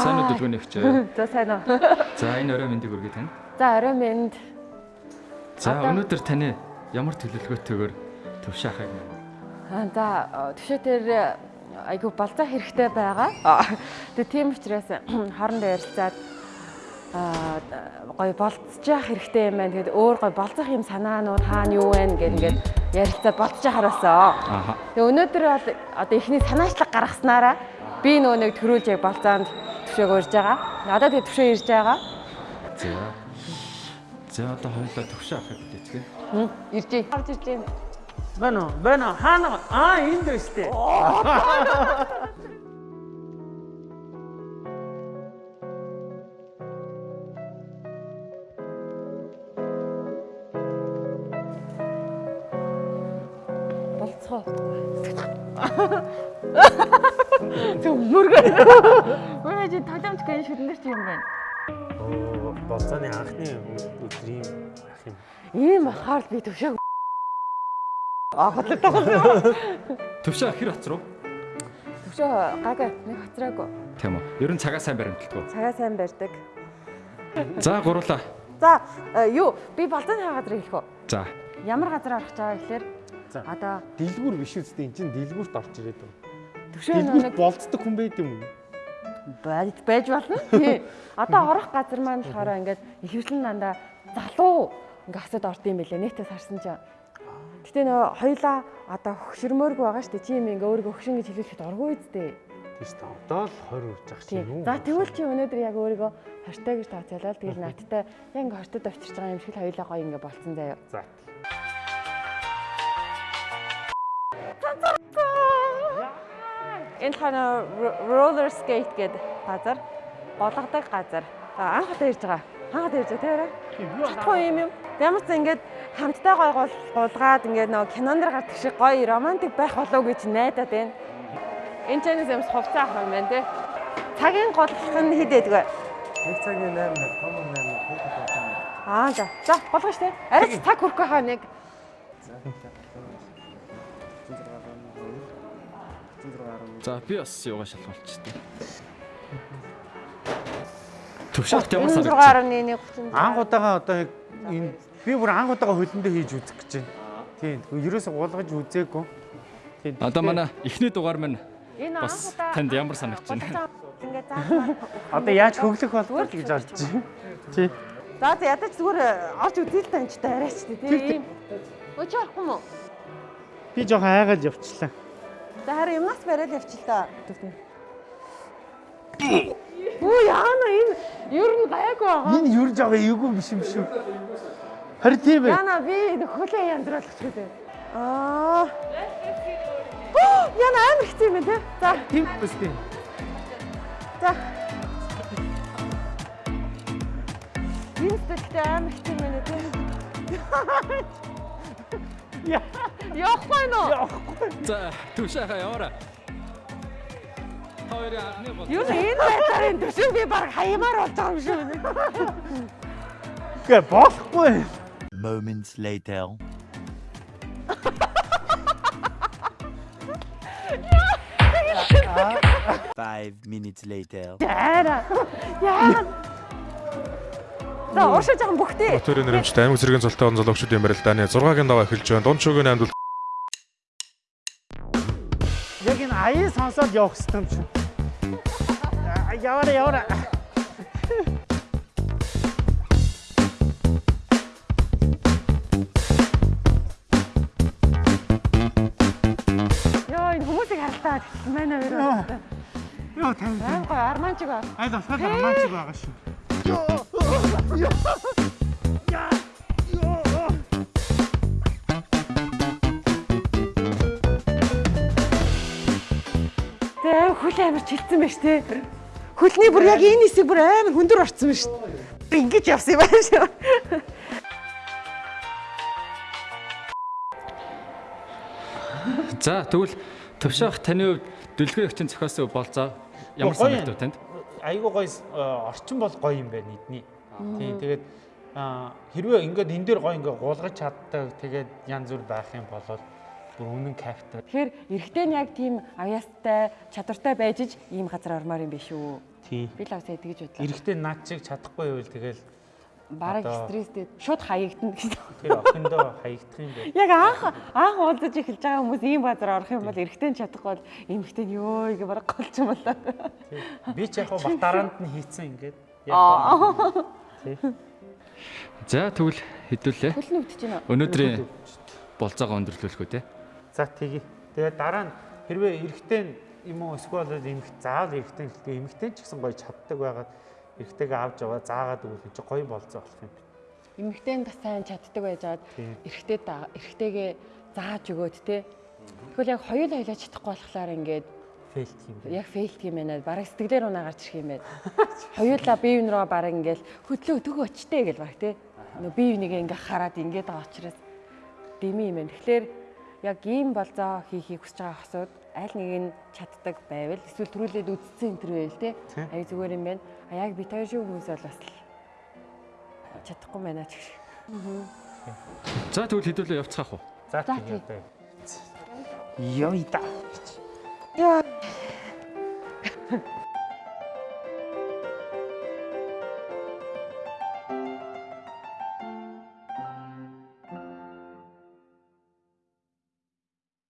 Сайн уу дэлгүүний өгчөө. За сайн уу. За энэ орой мэндийг өргөе тань. За орой минь За өнөөдөр таны ямар төлөвлөгөөтэйгээр төвшаахыг Аа, за төвшөө дээр айгу балзаа хэрэгтэй байгаа. Аа, Тэгээ тийм учраас хоорондоо ярилцаад аа гоё болцож явах хэрэгтэй юм байна. Тэгээд өөр гоё болцох юм санаанууд хаана юу вэ гэд ингээд ярилцаад болцож хараасаа. Ааха. Тэгээ өнөөдөр бол одоо ихний санаачлаг гаргаснараа би нөгөө нэг төрүүлж яг болцоонд төвшөөг урьж байгаа. Одоо тэгээ төвшөө ирж байгаа. За. За одоо хоёулаа төвшаахыг хэлээцгээ. Хм, Ирж ий. Орж ирж юм. Бано, бано, хаана? Аа, энд өстэй. болцоо. Зөв мөргөө. Өө чи таламж гэн шүднэр чи юм байна. Оо, болцооны анхны өдрийн ах юм. Ийм болохоор л би төвшөөг Аа хотлоо. Төвшаах хэр хоц руу? Төвшөө гага нэг хоцраагүй. Тийм үү. Ер нь цагаа сайн баримталдаг. Цагаа сайн барьдаг. За гурлаа. За э, юу би болцооны газар хэлэх үү? За. Ямар газар авах гэж байгаа гэхээр За. одоо Дэлгүүр биш үстэй эн чинь дэлгүүрт орж ирээд байна. Төвшөө нэг болцдог хүн байд юм уу? байж байж болно. Тий. Одоо орох газар маань болохоор ингээд ихэвчлэн дандаа залуу ингээд хасад орд юм бэлээ. Нийтээс харсан чинь. Гэтэ нөө хоёлаа одоо хөшөрмөөргүй байгаа шүү дээ. Чи юм ингээ өөрийгөө хөшин гэж хэлүүлэхэд оргүй үстэй. Тийш та одоо л 20 үрж ах чинь юу? За тэгвэл чи өнөөдөр яг өөрийгөө хортой гэж тооцоолол. Тэгэл надтай яг ингээ хортод авчирч байгаа юм шиг хоёлаа гоё ингээ болцсон заяа. За. Энэ хана roller skate гэдэг газар болгодог газар. За анх удаа ирж байгаа. Анх удаа ирж байгаа тийм Чадахгүй юм юм. Ямар ч ингээд хамтдаа гой гол гулгаад ингээд нөгөө кинонд дэр гардаг шиг гоё романтик байх болов гэж найдаад байна. Энэ ч нэг юмс хувцас авах юм байна те. Цагийн голлох нь хэд байдгүй. Нэг цагийн 8, том 8 хүүхэд байна. Аа за. За болгоо штэ. Арай ч цаг хүрхгүй хаа нэг. За би бас юугаа шалгуулчихсан. Төвшаахт ямар санагдчих? 16.1 Анх удаага одоо энэ би бүр анх удаага хөлөндөө хийж үзэх гэж байна. Тийм. Ерөөсө гулгаж үзээгүй. Тийм. Одоо манай эхний дугаар Энэ бас танд ямар санагдчихна? Ингээд заахаар. Одоо яаж хөглөх болов гэж бодож байна. Тий. За за ядаж зүгээр орж үзээ л таньч та арайч тий. Ийм. Өч орохгүй мó. Би жоохон айгаад явчлаа. За харин юмнаас бариад явчих л та. Үу яана энэ ер нь гайгүй байгаа. Энэ юр жоо эйгүү биш юм шүү. Харин тийм ээ. Яна би хөлөө янзруулах гэж үү. Аа. Оо, Яна амар хэцүү юм тий. За Тийм биз дээ. за. Сэтгэлтэй амар хэцүү юм байна тий. Яа. Явахгүй нөө. За төвшаахаа яваарай. Хоёрын анхны бол Юу энэ байдлаар энэ төшөө би баг хаямаар болж байгаа юм шүү. Гэ болохгүй. Moments later. Five minutes later. Яара. Яа. За уушаа жоохон бүхтээ. Батөрийн нэрмжтэй аймаг зэргийн цолтой он золгочдын барилдааны 6-гийн даваа эхэлж байна. Дунд шүгийн аймд бол Яг энэ аяа сонсоод явах хэрэгтэй юм шиг. Аа, Яваараа яваараа. Йоо энэ хүмүүсийг харалтаа манай хоёр. Йоо тань. Арманчиг ба. Айд асгаал романтик байгаа шүү. Тэ хөл амар чилцсэн байж тээ. Хөлний бүр яг энэ хэсэг бүр амар хөндөр орцсон байна шүү. Би ингэж явсан юм байна шүү. За тэгвэл төвшаах таны хувьд дэлгүүр өгчин зохиосон болцоо ямар санагдав танд? Айгуу гоё э, орчин бол гоё юм байна эдний. Тийм тэгээд аа, хэрвээ ингээд энэ дээр гоё ингээд гулгаж чаддаг тэгээд янз бүр байх юм бол Бүр үнэн кайфтай. Тэгэхээр эрэгтэй нь яг тийм аяастай, чадвартай байж иж ийм газар ормоор юм биш үү? Тий. Би л авсаа тэгж бодлоо. Эрэхтэй над чиг чадахгүй байвал тэгэл Бараг стресстэй шууд хаягдана гэсэн. тэр охиндоо хаягдах юм бэ. Яг анх анх уулзаж эхэлж байгаа хүмүүс ийм газар орох юм бол эрэгтэй нь чадахгүй бол эмэгтэй нь ёо гэж бараг голч юм болоо. Би ч яг хаа батараанд нь хийцэн ингээд яг. За тэгвэл хэдүүлээ. Хөл нүгдэж байна. Өнөөдрийн болцоогоо өндөрлүүлэх үү те. За тэгье. Тэгээд дараа нь хэрвээ эрэхтэй нь юм уу эсвэл эмэгт заавал эрэхтэй нь хэлдэг эмэгтэй ч гэсэн гоё чаддаг байгаад эрэхтэйгээ авч яваа заагаад өгөх чи гоё болцоо болох юм. Эмэгтэй нь бас сайн чаддаг байж аваад эрэгтэй эрэгтэйгээ зааж өгөөд те. Тэгвэл яг хоёул хоёлаа чадахгүй болохоор ингээд Фейлт юм. яг фейлт юм байна. Бараг сэтгэлээр унаа гарч ирэх юм байна. Хоёулаа бие биен рүү бараг ингээл хөдлөө төгөө очтэй гэл баг те. Нөө бие бинийгээ ингээ хараад ингээд байгаа учраас дими юм байна. Тэгэхээр яг ийм болзоо хийхийг хүсэж байгаа хосууд аль нэг нь чаддаг байвал эсвэл төрүүлээд үдцсэн энэ төр байвал те. Тийм. Аяг зүгээр юм байна. А яг би хоёр шиг хүмүүс бол бас л чадахгүй байна ч гэх. За тэгвэл хэдүүлээ явцгаах уу? За За, тэгье тий. одоо. Йой да. Яа.